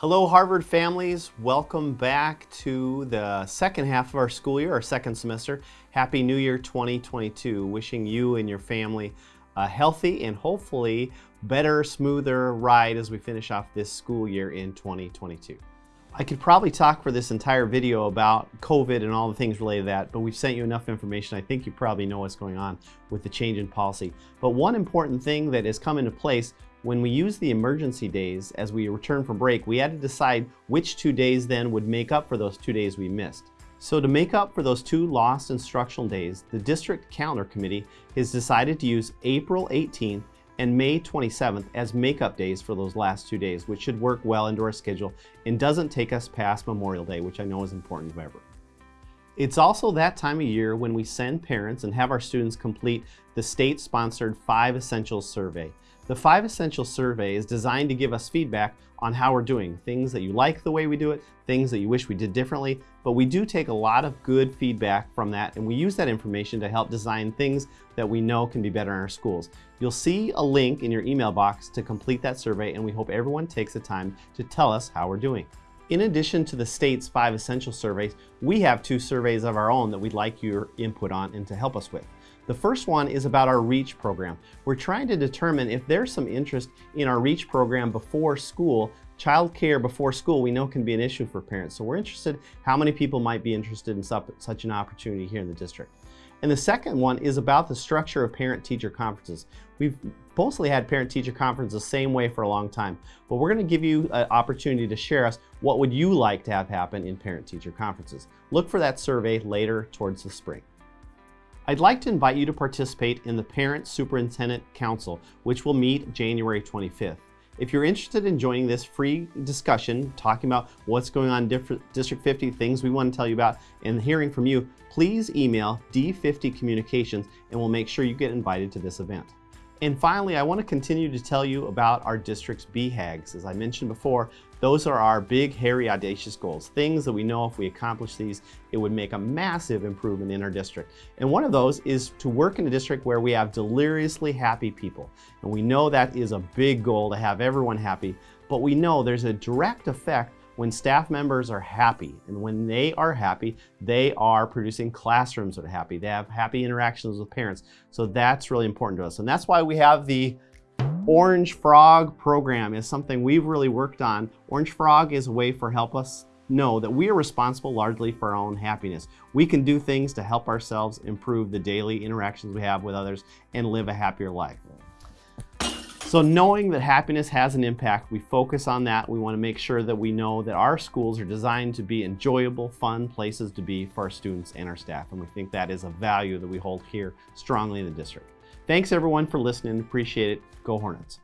Hello Harvard families, welcome back to the second half of our school year, our second semester. Happy New Year 2022. Wishing you and your family a healthy and hopefully better, smoother ride as we finish off this school year in 2022. I could probably talk for this entire video about COVID and all the things related to that, but we've sent you enough information. I think you probably know what's going on with the change in policy. But one important thing that has come into place when we use the emergency days as we return from break, we had to decide which two days then would make up for those two days we missed. So to make up for those two lost instructional days, the district calendar committee has decided to use April 18th and May 27th as makeup days for those last two days, which should work well into our schedule and doesn't take us past Memorial Day, which I know is important to ever. It's also that time of year when we send parents and have our students complete the state-sponsored Five Essentials survey. The Five Essentials survey is designed to give us feedback on how we're doing, things that you like the way we do it, things that you wish we did differently, but we do take a lot of good feedback from that and we use that information to help design things that we know can be better in our schools. You'll see a link in your email box to complete that survey and we hope everyone takes the time to tell us how we're doing. In addition to the state's five essential surveys, we have two surveys of our own that we'd like your input on and to help us with. The first one is about our REACH program. We're trying to determine if there's some interest in our REACH program before school. Child care before school we know can be an issue for parents. So we're interested how many people might be interested in such an opportunity here in the district. And the second one is about the structure of parent-teacher conferences. We've mostly had parent-teacher conferences the same way for a long time, but we're gonna give you an opportunity to share us what would you like to have happen in parent-teacher conferences. Look for that survey later towards the spring. I'd like to invite you to participate in the Parent Superintendent Council, which will meet January 25th. If you're interested in joining this free discussion, talking about what's going on in District 50, things we want to tell you about, and hearing from you, please email D50 Communications and we'll make sure you get invited to this event. And finally, I want to continue to tell you about our district's BHAGs. As I mentioned before, those are our big, hairy, audacious goals. Things that we know if we accomplish these, it would make a massive improvement in our district. And one of those is to work in a district where we have deliriously happy people. And we know that is a big goal to have everyone happy, but we know there's a direct effect when staff members are happy, and when they are happy, they are producing classrooms that are happy. They have happy interactions with parents. So that's really important to us. And that's why we have the Orange Frog program is something we've really worked on. Orange Frog is a way for help us know that we are responsible largely for our own happiness. We can do things to help ourselves improve the daily interactions we have with others and live a happier life. So knowing that happiness has an impact, we focus on that. We want to make sure that we know that our schools are designed to be enjoyable, fun places to be for our students and our staff. And we think that is a value that we hold here strongly in the district. Thanks everyone for listening. Appreciate it. Go Hornets.